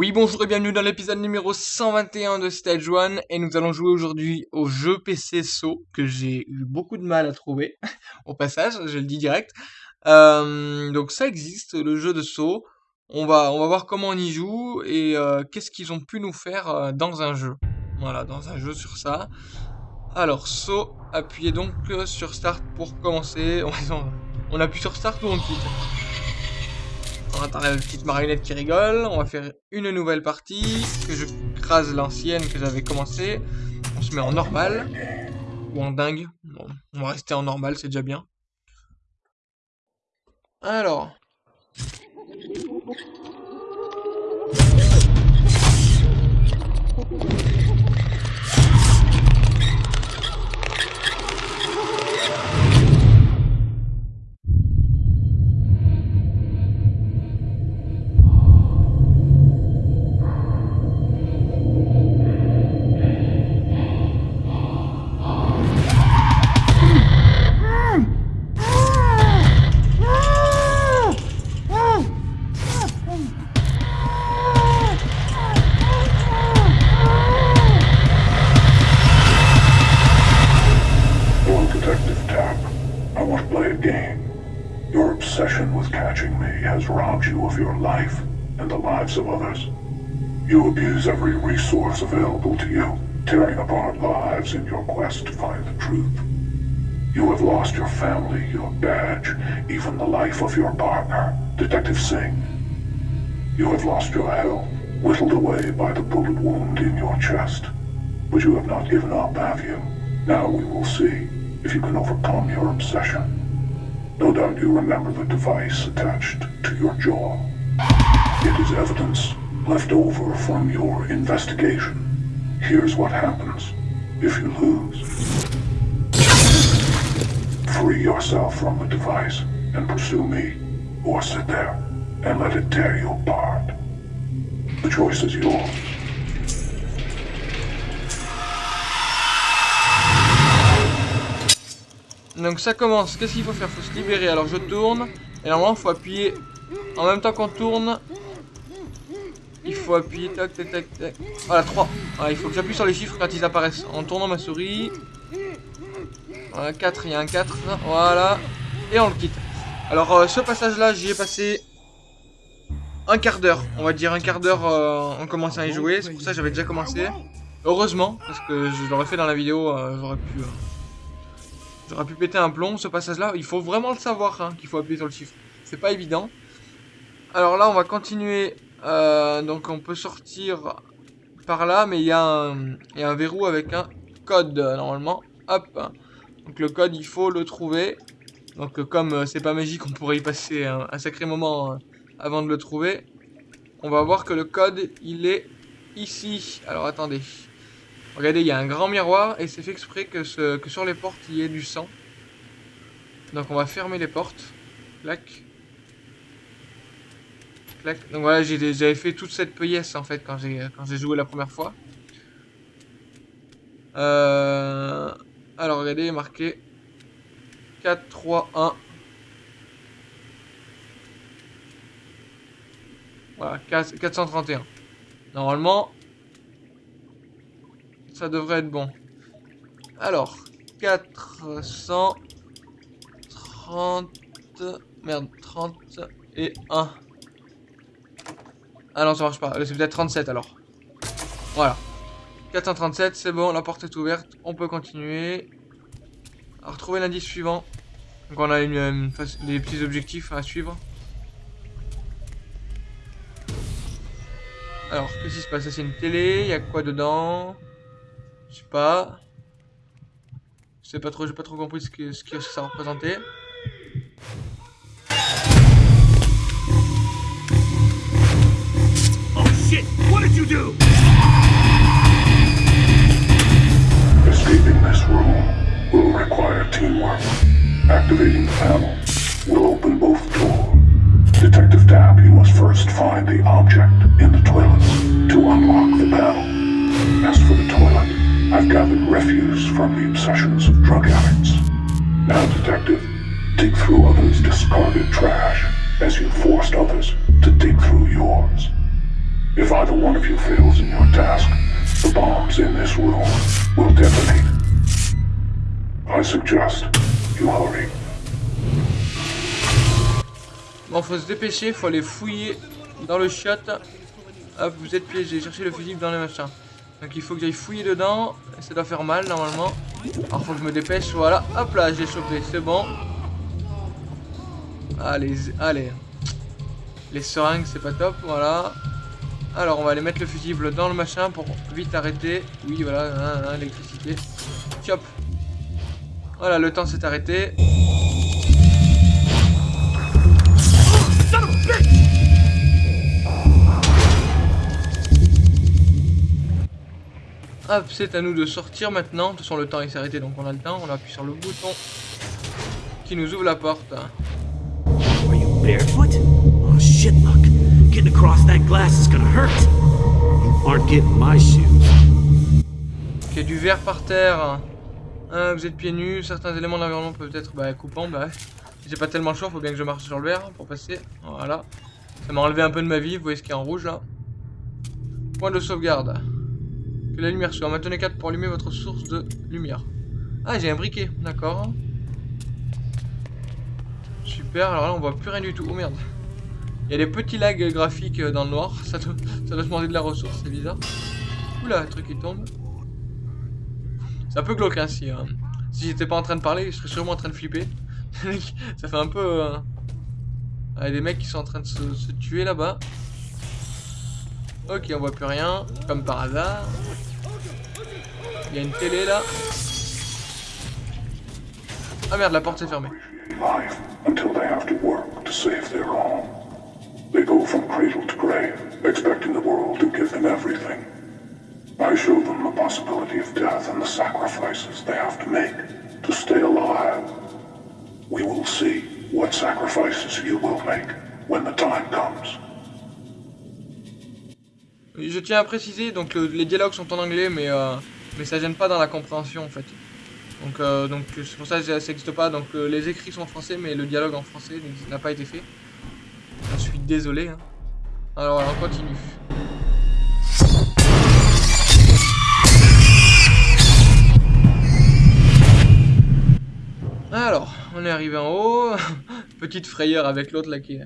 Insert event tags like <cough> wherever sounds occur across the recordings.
Oui, bonjour et bienvenue dans l'épisode numéro 121 de Stage 1 et nous allons jouer aujourd'hui au jeu PC So que j'ai eu beaucoup de mal à trouver <laughs> au passage, je le dis direct. Euh, donc ça existe, le jeu de So. On va, on voir comment on y joue et euh, qu'est-ce qu'ils ont pu nous faire euh, dans un jeu. Voilà, dans un jeu sur ça. Alors, So, appuyez donc sur Start pour commencer. <laughs> On appuie sur Start ou on quitte? On attend la petite marionnette qui rigole. On va faire une nouvelle partie. Que je crase l'ancienne que j'avais commencé. On se met en normal. Ou en dingue. Bon, on va rester en normal, c'est déjà bien. Alors. Others. You abuse every resource available to you, tearing apart lives in your quest to find the truth. You have lost your family, your badge, even the life of your partner, Detective Singh. You have lost your health, whittled away by the bullet wound in your chest. But you have not given up, have you? Now we will see if you can overcome your obsession. No doubt you remember the device attached to your jaw. It is evidence left over from your investigation. Here's what happens if you lose. Free yourself from the device and pursue me, or sit there and let it tear you apart. The choice is yours. Donc ça commence, qu'est-ce qu'il faut faire? Faut se libérer, alors je tourne, et normalement il faut appuyer en même temps qu'on tourne, il faut appuyer, tac, tac, tac. Voilà, 3. il faut que j'appuie sur les chiffres quand ils apparaissent. En tournant ma souris. Voilà, 4, il y a un 4. Voilà. Et on le quitte. Alors, euh, ce passage-là, j'y ai passé un quart d'heure. On va dire un quart d'heure euh, en commençant à y jouer. C'est pour ça que j'avais déjà commencé. Heureusement, parce que je l'aurais fait dans la vidéo, euh, j'aurais pu... J'aurais pu péter un plomb, ce passage-là. Il faut vraiment le savoir, hein, qu'il faut appuyer sur le chiffre. C'est pas évident. Alors là, on va continuer. Euh, donc on peut sortir par là, mais il y, a un verrou avec un code, normalement. Hop. Donc le code, il faut le trouver. Donc comme euh, c'est pas magique, on pourrait y passer un, sacré moment euh, avant de le trouver. On va voir que le code, il est ici. Alors attendez. Regardez, il y a un grand miroir et c'est fait exprès que, que sur les portes, il y ait du sang. Donc on va fermer les portes. Clac. Donc voilà, j'avais fait toute cette pièce en fait quand j'ai joué la première fois. Euh, alors regardez, marqué 4, 3, 1. Voilà, 431. Normalement, ça devrait être bon. Alors, 430... Merde, 30 et 1. Ah non, ça marche pas. C'est peut-être 37 alors. Voilà. 437, c'est bon, la porte est ouverte. On peut continuer. À retrouver l'indice suivant. Donc on a une, des petits objectifs à suivre. Alors, qu'est-ce qui se passe? C'est une télé, il y a quoi dedans? Je sais pas. Je sais pas trop, j'ai pas trop compris ce que, ce que ça représentait. Shit! What did you do? Escaping this room will require teamwork. Activating the panel will open both doors. Detective Dab, you must first find the object in the toilets to unlock the panel. As for the toilet, I've gathered refuse from the obsessions of drug addicts. Now, Detective, dig through others' discarded trash as you forced others to dig through yours. If either one of you fails in your task, the bombs in this room will detonate. I suggest you hurry. Bon, faut se dépêcher, faut aller fouiller dans le shot. Hop, vous êtes piégé, cherchez le fusible dans les machins. Donc il faut que j'aille fouiller dedans, ça doit faire mal normalement. Alors faut que je me dépêche, voilà, hop là, j'ai chopé, c'est bon. Allez, allez. Les seringues, c'est pas top, voilà. Alors on va aller mettre le fusible dans le machin pour vite arrêter. Oui, voilà, hein, hein, l'électricité. Chop. Voilà, le temps s'est arrêté. Hop, c'est à nous de sortir maintenant. De toute façon, le temps s'est arrêté, donc on a le temps. On appuie sur le bouton qui nous ouvre la porte. Oh shit. Getting across that glass is gonna hurt. You aren't getting my shoes. Il y a du verre par terre. Hein, vous êtes pieds nus. Certains éléments de l'environnement peuvent être bah, coupants. Bah. J'ai pas tellement le choix, faut bien que je marche sur le verre pour passer. Voilà. Ça m'a enlevé un peu de ma vie. Vous voyez ce qui est en rouge là. Point de sauvegarde. Que la lumière soit. Maintenez 4 pour allumer votre source de lumière. Ah, j'ai un briquet. D'accord. Super. Alors là, on voit plus rien du tout. Oh merde. Il y a des petits lags graphiques dans le noir. Ça doit, ça demander de la ressource. C'est bizarre. Oula, le truc qui tombe. C'est un peu glauque ainsi. Hein. Si j'étais pas en train de parler, je serais sûrement en train de flipper. <laughs> ça fait un peu... Euh... Ah, y a des mecs qui sont en train de se, se tuer là-bas. Ok, on voit plus rien. Comme par hasard. Il y a une télé là. Ah merde, la porte est fermée. They go from cradle to grave, expecting the world to give them everything. I show them the possibility of death and the sacrifices they have to make to stay alive. We will see what sacrifices you will make when the time comes. Je tiens à préciser, donc le- les dialogues sont en anglais, mais, euh, mais ça gêne pas dans la compréhension en fait. Donc euh, donc c'est pour ça que ça n'existe pas. Donc euh, les écrits sont en français, mais le dialogue en français n'a pas été fait. Je suis désolé. hein. Alors on continue. Alors, on est arrivé en haut. <laughs> Petite frayeur avec l'autre là qui,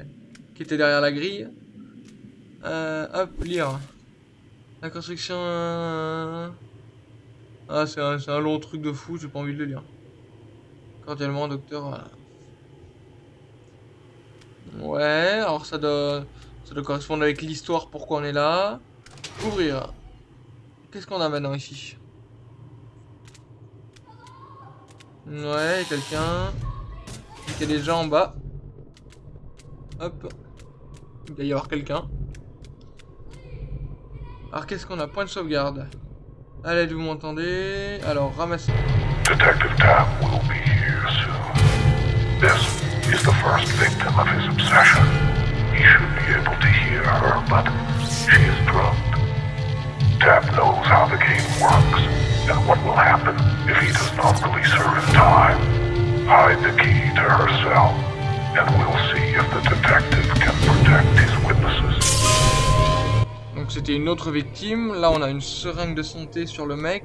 était derrière la grille. Euh, hop, lire. La construction... euh, Ah, c'est un, un long truc de fou, j'ai pas envie de le lire. Cordialement, docteur... euh. Ouais, alors ça doit, ça correspondre avec l'histoire, pourquoi on est là. Ouvrir. Qu'est-ce qu'on a maintenant ici? Ouais, quelqu'un. Il y a des gens en bas. Hop. Il doit y avoir quelqu'un. Alors qu'est-ce qu'on a? Point de sauvegarde. Allez, vous m'entendez? Alors, ramassez. Is the first victim of his obsession. He should be able to hear her, but she is drugged. Tam knows how the game works and what will happen if he does not release her in time. Hide the key to her cell, and we'll see if the detective can protect his witnesses. Donc c'était une autre victime. Là, on a une seringue de santé sur le mec.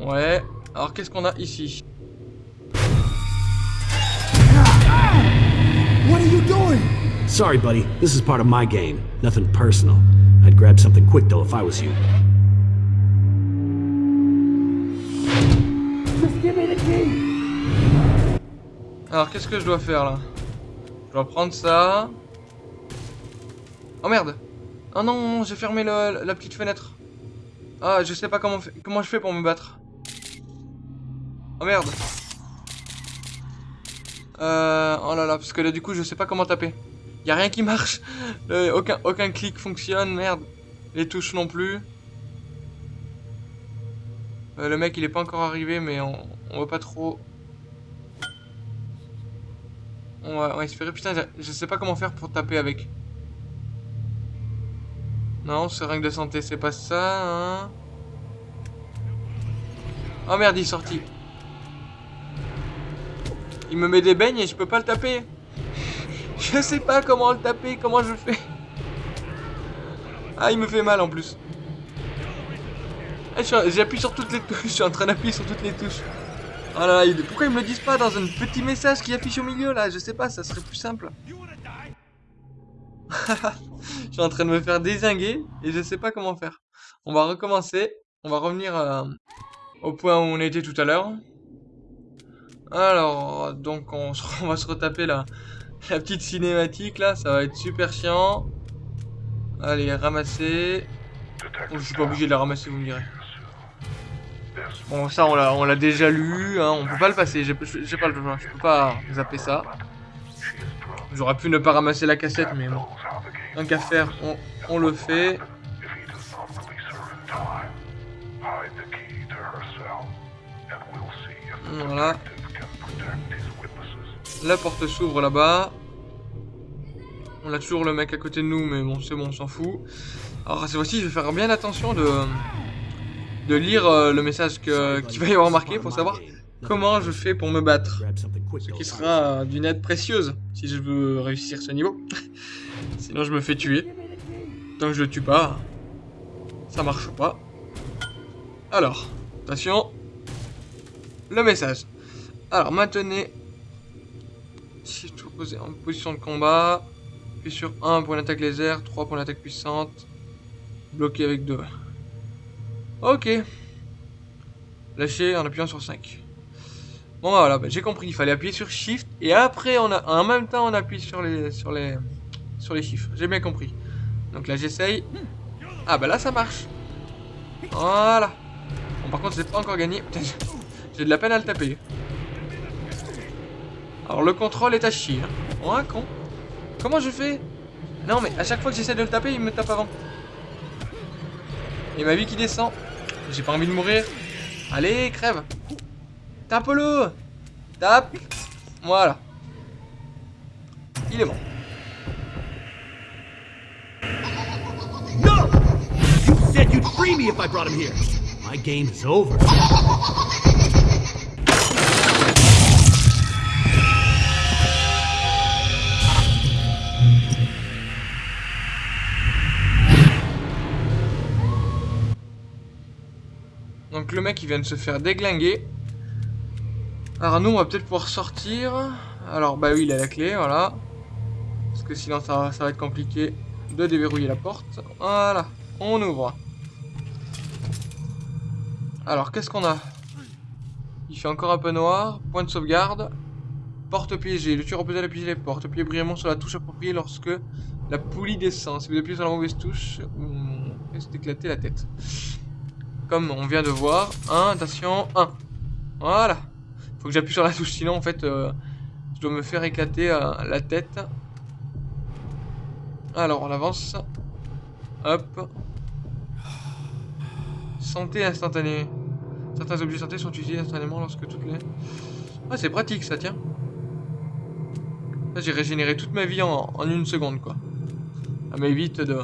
Ouais. Alors qu'est-ce qu'on a ici? What are you doing? Sorry, buddy. This is part of my game. Nothing personal. I'd grab something quick, though, if I was you. Just give me the key. Alors qu'est-ce que je dois faire là? Je dois prendre ça. Oh merde Oh non, j'ai fermé le- la petite fenêtre. Ah, je sais pas comment, comment je fais pour me battre. Oh merde. Euh, oh là là, parce que là du coup je sais pas comment taper. Y a rien qui marche. Aucun, clic fonctionne, merde. Les touches non plus. Euh, le mec il est pas encore arrivé mais on, on voit pas trop. On va, va espérer. Putain, je- sais pas comment faire pour taper avec. Non, seringue de santé, c'est pas ça, hein. Oh merde, il est sorti. Il me met des beignes et je peux pas le taper. Je sais pas comment le taper, comment je fais. Ah, il me fait mal en plus. Eh, J'appuie sur toutes les touches, je suis en train d'appuyer sur toutes les touches. Oh là là, pourquoi ils me le disent pas dans un petit message qui affiche au milieu là? Je sais pas, ça serait plus simple. <laughs> je suis en train de me faire désinguer et je sais pas comment faire. On va recommencer. On va revenir euh, au point où on était tout à l'heure. Alors, donc <laughs> on, va se retaper la, petite cinématique là, ça va être super chiant. Allez, ramasser. Oh, je suis pas obligé de la ramasser, vous me direz. Bon, ça on l'a, déjà lu, hein, on peut pas le passer, j'ai, pas le je peux pas zapper ça. J'aurais pu ne pas ramasser la cassette, mais bon. Tant qu'à faire, on, on le fait. Voilà. La porte s'ouvre là-bas. On a toujours le mec à côté de nous, mais bon, c'est bon, on s'en fout. Alors, cette fois-ci, je vais faire bien attention de, de lire euh, le message que- qu'il va y avoir marqué pour savoir comment je fais pour me battre. Ce qui sera euh, d'une aide précieuse si je veux réussir ce niveau. <laughs> Sinon, je me fais tuer. Tant que je le tue pas, ça marche pas. Alors, attention. Le message. Alors, maintenez. Si je en position de combat. Puis sur 1 pour l'attaque laser, 3 pour l'attaque puissante. Bloqué avec 2. Ok. Lâcher en appuyant sur 5. Bon bah voilà, bah, j'ai compris, il fallait appuyer sur Shift et après en même temps on appuie sur les sur les sur les chiffres. J'ai bien compris. Donc là j'essaye. Ah bah là ça marche. Voilà. Bon par contre c'est pas encore gagné. J'ai- j'ai de la peine à le taper. Alors le contrôle est à chier. Hein. Oh un con. Comment je fais? Non mais à chaque fois que j'essaie de le taper il me tape avant. Et ma vie qui descend. J'ai pas envie de mourir. Allez crève. Tape-le Tape Voilà. Il est mort. No! You said you'd free me if I brought him here. My game is over. Le mec il vient de se faire déglinguer. Nous on va peut-être pouvoir sortir. Alors bah oui il a la clé, voilà. Parce que sinon ça, va- être compliqué de déverrouiller la porte. Voilà, on ouvre. Alors qu'est-ce qu'on a? Il fait encore un peu noir. Point de sauvegarde. Porte piégée. Le tueur opposé à piéger les portes. Appuyez brièvement sur la touche appropriée lorsque la poulie descend. Si vous appuyez sur la mauvaise touche, vous risquez d'éclater la tête comme on vient de voir. 1, attention, 1. Voilà. Faut que j'appuie sur la touche, sinon en fait, euh, je dois me faire éclater euh, la tête. Alors, on avance. Hop. Santé instantanée. Certains objets santé sont utilisés instantanément lorsque toutes les... Ah, c'est pratique ça, tiens. Là, j'ai régénéré toute ma vie en, en une seconde, quoi. Ça m'évite de...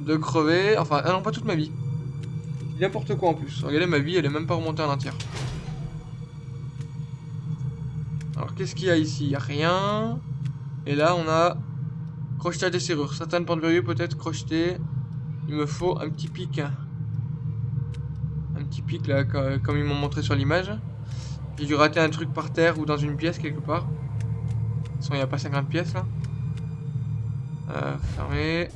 de crever. Enfin, ah non, pas toute ma vie. N'importe quoi en plus. Regardez, ma vie, elle est même pas remontée en entière. Alors, qu'est-ce qu'il y a ici? Il a rien. Et là, on a crocheté à des serrures. Certaines portes verrouillées peut-être crochetées. Il me faut un petit pic. Un petit pic, là, co- comme ils m'ont montré sur l'image. J'ai dû rater un truc par terre ou dans une pièce quelque part. De toute façon, il n'y a pas 50 pièces, là. Euh, fermé.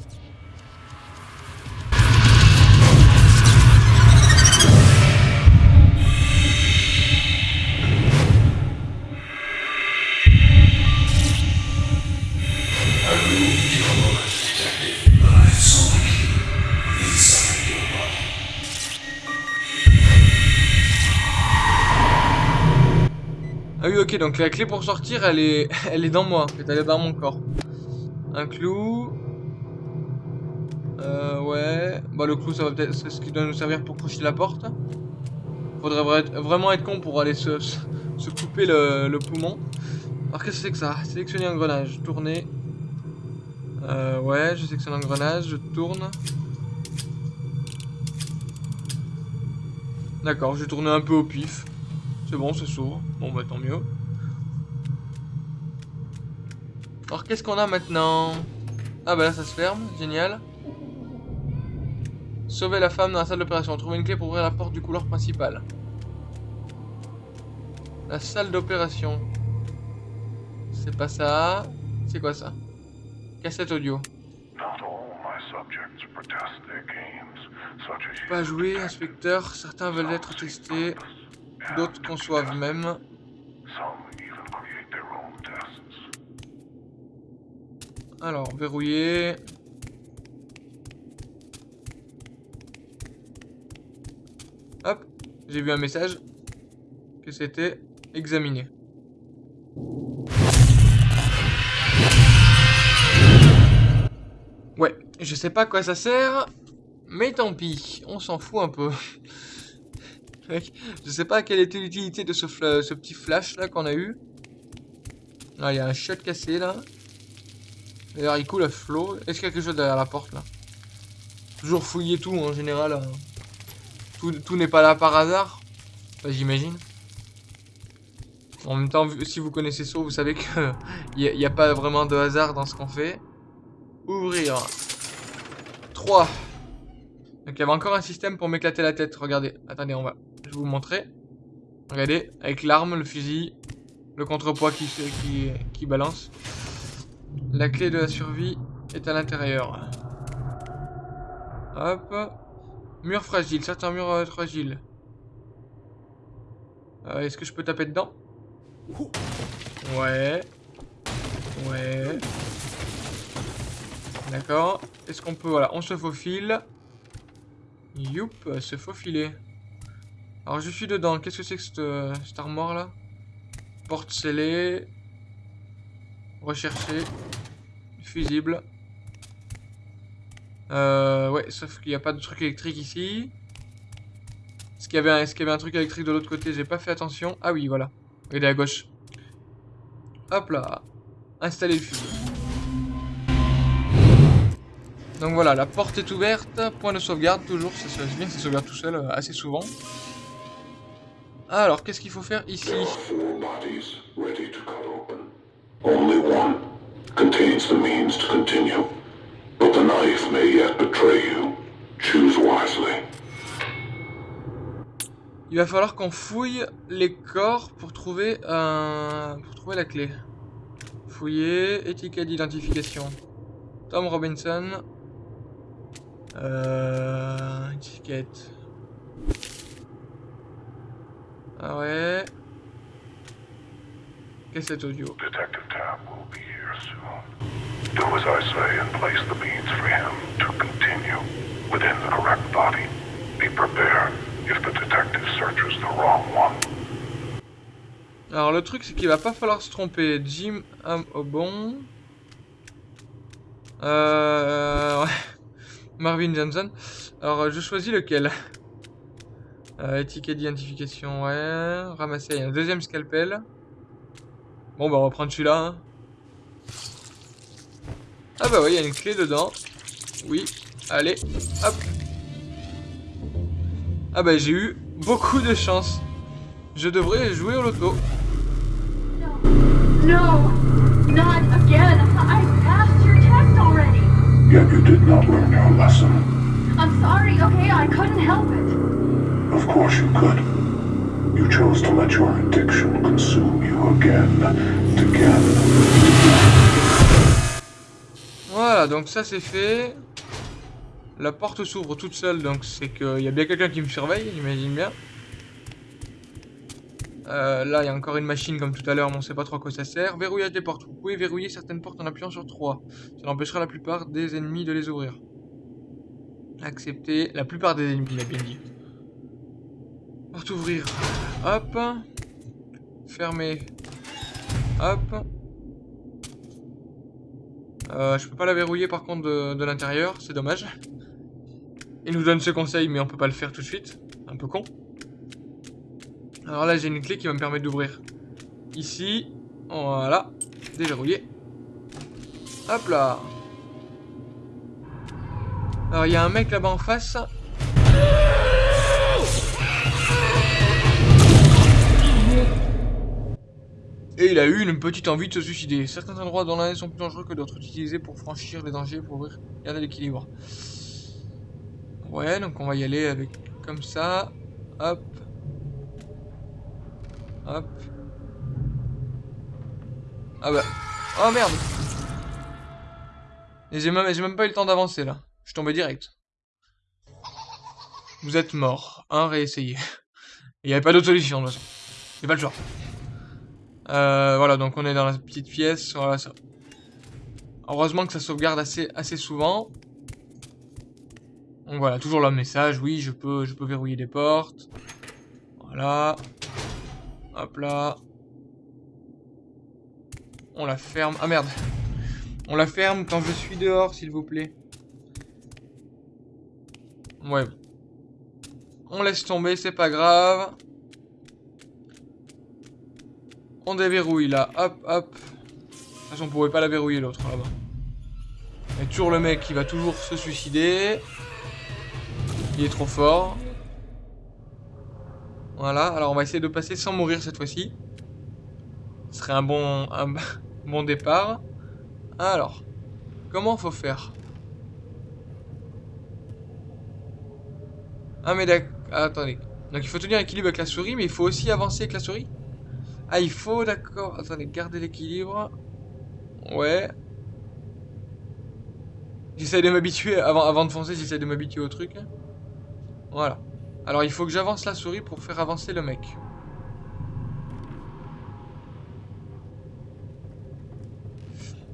Donc la clé pour sortir, elle est, <laughs> elle est dans moi, elle est dans mon corps. Un clou. Euh, ouais. Bah, le clou, ça va peut-être, c'est ce qui doit nous servir pour crocheter la porte. Faudrait vra- vraiment être con pour aller se, se, couper le, poumon. Alors, qu'est-ce que c'est que ça? Sélectionner engrenage, tourner. Euh, ouais, je c'est un engrenage, je tourne. D'accord, j'ai tourné un peu au pif. C'est bon, c'est s'ouvre. Bon, bah tant mieux. Alors, qu'est-ce qu'on a maintenant? Ah, bah là, ça se ferme. Génial. Sauver la femme dans la salle d'opération. Trouver une clé pour ouvrir la porte du couloir principal. La salle d'opération. C'est pas ça. C'est quoi ça? Cassette audio. Pas jouer, inspecteur. Certains veulent être testés. D'autres conçoivent même. Alors, verrouillé. Hop, j'ai vu un message que c'était examiné. Ouais, je sais pas à quoi ça sert, mais tant pis, on s'en fout un peu. <laughs> Je sais pas quelle était l'utilité de ce, petit flash là qu'on a eu. Ah, il y a un shot cassé là. D'ailleurs, il coule à flot. Est-ce qu'il y a quelque chose derrière la porte là? Toujours fouiller tout en général. hein. Tout, n'est pas là par hasard. Enfin, J'imagine. En même temps, si vous connaissez ça, vous savez que <laughs> il n'y a, pas vraiment de hasard dans ce qu'on fait. Ouvrir. 3. Donc il y avait encore un système pour m'éclater la tête. Regardez. Attendez, on va. Je vous montrer. Regardez, avec l'arme, le fusil, le contrepoids qui, qui, qui balance. La clé de la survie est à l'intérieur. Hop. Mur fragile, certains murs euh, fragiles. Euh, Est-ce que je peux taper dedans? Ouais. Ouais. D'accord. Est-ce qu'on peut... Voilà, on se faufile. Youp, se faufiler. Alors je suis dedans. Qu'est-ce que c'est que cette, euh, cette armoire là? Porte scellée. Rechercher. Fusible. Euh, ouais, sauf qu'il n'y a pas de truc électrique ici. Est-ce qu'il y, avait un- truc électrique de l'autre côté? J'ai pas fait attention. Ah oui, voilà. Il est à gauche. Hop là. Installer le fusible. Donc voilà, la porte est ouverte. Point de sauvegarde, toujours. Ça se passe bien, ça sauvegarde tout seul euh, assez souvent. Alors, qu'est-ce qu'il faut faire ici? Only one contains the means to continue. But the knife may yet betray you. Choose wisely. Il va falloir qu'on fouille les corps pour trouver un... pour trouver la clé. Fouiller, étiquette d'identification. Tom Robinson. Euh... Étiquette. Ah ouais. Cassette audio. Detective Tab will be here soon. Do as I say and place the means for him to continue within the correct body. Be prepared if the detective searches the wrong one. Alors le truc c'est qu'il va pas falloir se tromper. Jim Am au bon. Euh... <laughs> Marvin Johnson. Alors je choisis lequel? Euh, Étiquette d'identification, ouais. Ramasser un deuxième scalpel. Bon bah on va prendre celui-là. hein. Ah bah oui, il y a une clé dedans. Oui, allez, hop. Ah bah j'ai eu beaucoup de chance. Je devrais jouer au loto. No, not again. I passed your test already. Yet you did not learn your lesson. I'm sorry, okay? I couldn't help it. Of course you could. You chose to let your addiction consume you again and. Voilà, donc ça c'est fait. La porte s'ouvre toute seule, donc c'est qu'il y a bien quelqu'un qui me surveille, j'imagine bien. Euh, là, il y a encore une machine comme tout à l'heure, mais on sait pas trop à quoi ça sert. Verrouillage des portes. Vous pouvez verrouiller certaines portes en appuyant sur 3. Ça empêchera la plupart des ennemis de les ouvrir. Accepter. La plupart des ennemis, il a bien dit. Porte ouvrir. Hop. Fermer. Hop. Euh, je peux pas la verrouiller par contre de, l'intérieur, c'est dommage. Il nous donne ce conseil, mais on peut pas le faire tout de suite. Un peu con. Alors là, j'ai une clé qui va me permettre d'ouvrir. Ici, voilà, déverrouillé. Hop là. Alors il y a un mec là-bas en face. Il a eu une petite envie de se suicider. Certains endroits dans l'année sont plus dangereux que d'autres, utilisés pour franchir les dangers, pour garder l'équilibre. Ouais, donc on va y aller avec comme ça. Hop. Hop. Ah bah. Oh merde Et j'ai même, pas eu le temps d'avancer là. Je suis tombé direct. Vous êtes mort. Un, réessayez. <laughs> Il n'y avait pas d'autre solution de toute façon. C'est pas le choix. Euh, voilà, donc on est dans la petite pièce. Voilà, ça. Heureusement que ça sauvegarde assez, souvent. Donc voilà, toujours le message. Oui, je peux, je peux verrouiller les portes. Voilà. Hop là. On la ferme. Ah merde. On la ferme quand je suis dehors, s'il vous plaît. Ouais. On laisse tomber, c'est pas grave. On déverrouille là. Hop, hop. De toute façon, on pouvait pas la verrouiller l'autre là-bas. Et toujours le mec qui va toujours se suicider. Il est trop fort. Voilà, alors on va essayer de passer sans mourir cette fois-ci. Ce serait un bon, un <laughs> bon départ. Alors, comment faut faire? Ah mais d'accord, attendez. Donc il faut tenir l'équilibre avec la souris, mais il faut aussi avancer avec la souris? Ah il faut, d'accord. Attendez, garder l'équilibre. Ouais. J'essaie de m'habituer, avant, avant de foncer, j'essaie de m'habituer au truc. Voilà. Alors il faut que j'avance la souris pour faire avancer le mec.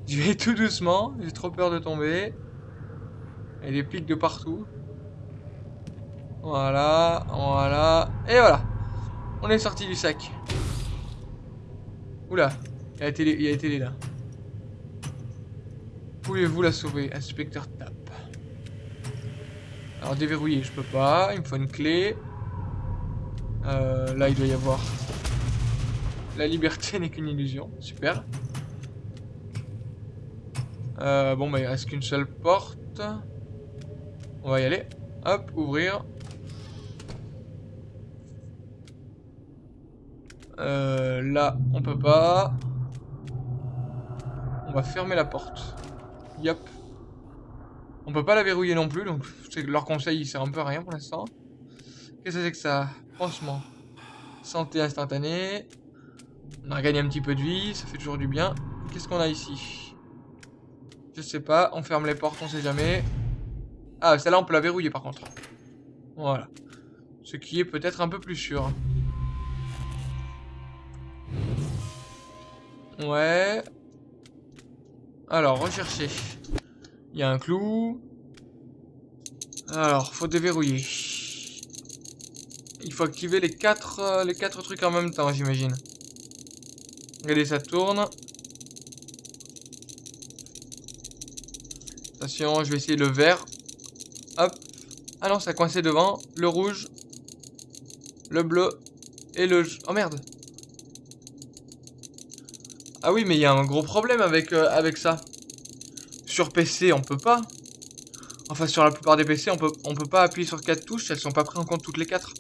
Je vais tout doucement, j'ai trop peur de tomber. Il y a des pics de partout. Voilà, voilà. Et voilà. On est sorti du sac. Oula, il y a la télé, il a là. Pouvez-vous la sauver Inspecteur tape. Alors déverrouiller, je peux pas. Il me faut une clé. Euh, là, il doit y avoir... La liberté <laughs> n'est qu'une illusion. Super. Euh, bon, bah, il reste qu'une seule porte. On va y aller. Hop, ouvrir. Euh, là, on peut pas. On va fermer la porte. Yep. On peut pas la verrouiller non plus, donc leur conseil il sert un peu à rien pour l'instant. Qu'est-ce que c'est que ça? Franchement. Santé instantanée. On a gagné un petit peu de vie, ça fait toujours du bien. Qu'est-ce qu'on a ici? Je sais pas, on ferme les portes, on sait jamais. Ah, celle-là on peut la verrouiller par contre. Voilà. Ce qui est peut-être un peu plus sûr. Ouais. Alors, rechercher. Il y a un clou. Alors, faut déverrouiller. Il faut activer les quatre, euh, les quatre trucs en même temps, j'imagine. Regardez, ça tourne. Attention, je vais essayer le vert. Hop. Ah non, ça a coincé devant. Le rouge. Le bleu. Et le... Oh merde. Ah oui, mais il y a un gros problème avec, euh, avec ça. Sur PC, on peut pas. Enfin, sur la plupart des PC, on peut, peut pas appuyer sur 4 touches, elles sont pas prises en compte toutes les 4.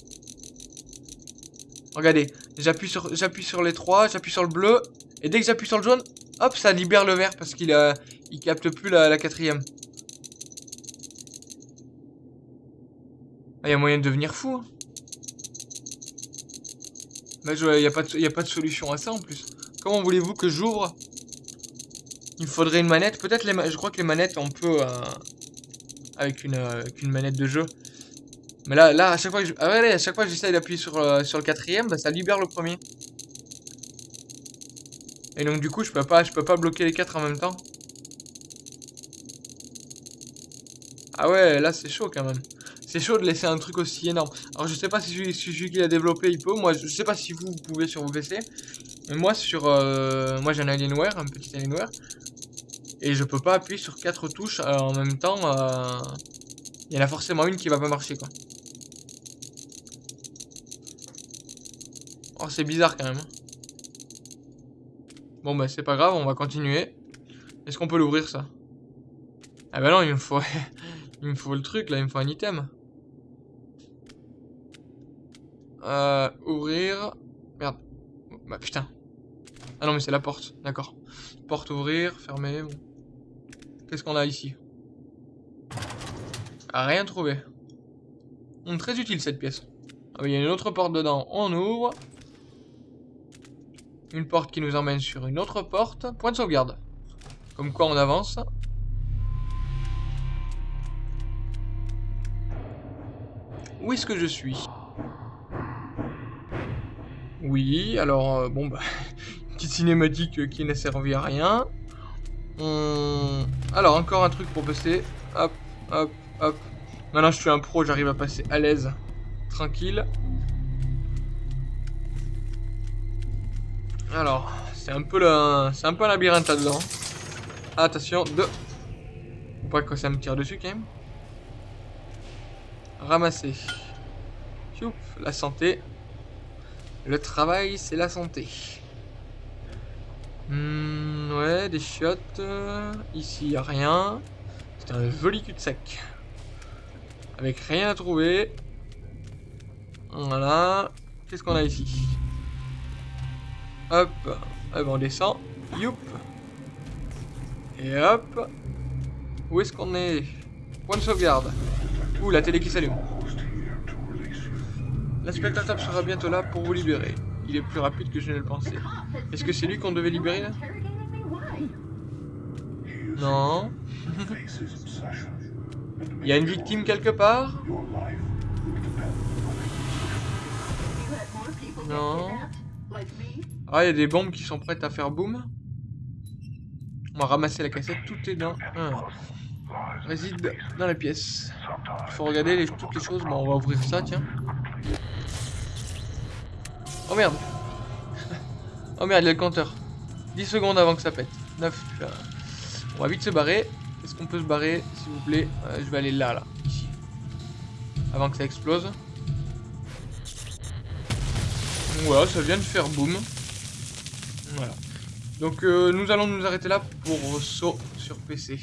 Regardez, j'appuie sur, sur les 3, j'appuie sur le bleu, et dès que j'appuie sur le jaune, hop, ça libère le vert parce qu'il il capte plus la, quatrième. Ah, il y a moyen de devenir fou. Là, il n'y a pas de solution à ça en plus. Comment voulez-vous que j'ouvre? Il faudrait une manette. Peut-être les Je crois que les manettes, on peut... Euh, avec, une, euh, manette de jeu. Mais là, là à chaque fois que ah à chaque fois j'essaie d'appuyer sur, euh, sur le quatrième, bah, ça libère le premier. Et donc du coup, je peux pas, je peux pas bloquer les quatre en même temps. Ah ouais, là c'est chaud quand même. C'est chaud de laisser un truc aussi énorme. Alors je sais pas si celui, qui l'a développé il peut. Moi je sais pas si vous pouvez sur vos PC. Moi, sur, euh, moi j'ai un Alienware, un petit Alienware. Et je peux pas appuyer sur quatre touches euh, en même temps. Euh, il y en a forcément une qui va pas marcher, quoi. Oh, c'est bizarre quand même. Hein. Bon, bah c'est pas grave, on va continuer. Est-ce qu'on peut l'ouvrir, ça? Ah bah non, il me faut... <laughs> il me faut le truc, là, il me faut un item. Euh, ouvrir... Merde. Bah putain. Ah non, mais c'est la porte, d'accord. Porte ouvrir, fermer. Qu'est-ce qu'on a ici? Ah, Rien trouvé. Hum, très utile cette pièce. Ah, il y a une autre porte dedans, on ouvre. Une porte qui nous emmène sur une autre porte. Point de sauvegarde. Comme quoi on avance. Où est-ce que je suis? Oui, alors, euh, bon bah, cinématique euh, qui n'a servi à rien. Alors, encore un truc pour passer. Hop, hop, hop. Maintenant, je suis un pro, j'arrive à passer à l'aise. Tranquille. Alors, c'est un peu. C'est un labyrinthe là-dedans. Attention, deux. Faut pas que ça me tire dessus quand même. Ramasser. La santé. Le travail, c'est la santé. Hmm, ouais, des chiottes. euh, Ici, y a rien. C'est un joli cul-de-sac. Avec rien à trouver. Voilà. Qu'est-ce qu'on a ici? Hop. Hop, on descend. Youp. Et hop. Où est-ce qu'on est? Point de sauvegarde. Ouh, la télé qui s'allume. L'inspecteur sera bientôt là pour vous libérer. Il est plus rapide que je ne le pensais. Est-ce que c'est lui qu'on devait libérer là Non. Il y a une victime quelque part your life will depend on it. You had more people get No. kidnapped? Like me? Ah, il y a des bombes qui sont prêtes à faire boum. On va ramasser la cassette, tout est dans... Réside dans la pièce. Il faut regarder toutes les choses. Bon, on va ouvrir ça, tiens. Oh merde Oh merde, il y a le compteur. 10 secondes avant que ça pète. 9. euh, On va vite se barrer. Est-ce qu'on peut se barrer, s'il vous plaît? Euh, Je vais aller là, là. Ici. Avant que ça explose. Voilà, ça vient de faire boum. Voilà. Donc euh, nous allons nous arrêter là pour saut sur PC.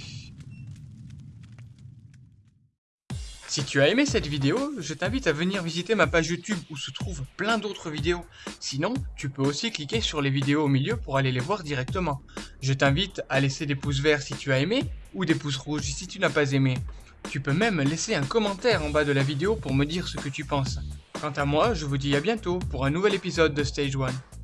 Si tu as aimé cette vidéo, je t'invite à venir visiter ma page YouTube où se trouvent plein d'autres vidéos. Sinon, tu peux aussi cliquer sur les vidéos au milieu pour aller les voir directement. Je t'invite à laisser des pouces verts si tu as aimé ou des pouces rouges si tu n'as pas aimé. Tu peux même laisser un commentaire en bas de la vidéo pour me dire ce que tu penses. Quant à moi, je vous dis à bientôt pour un nouvel épisode de Stage 1.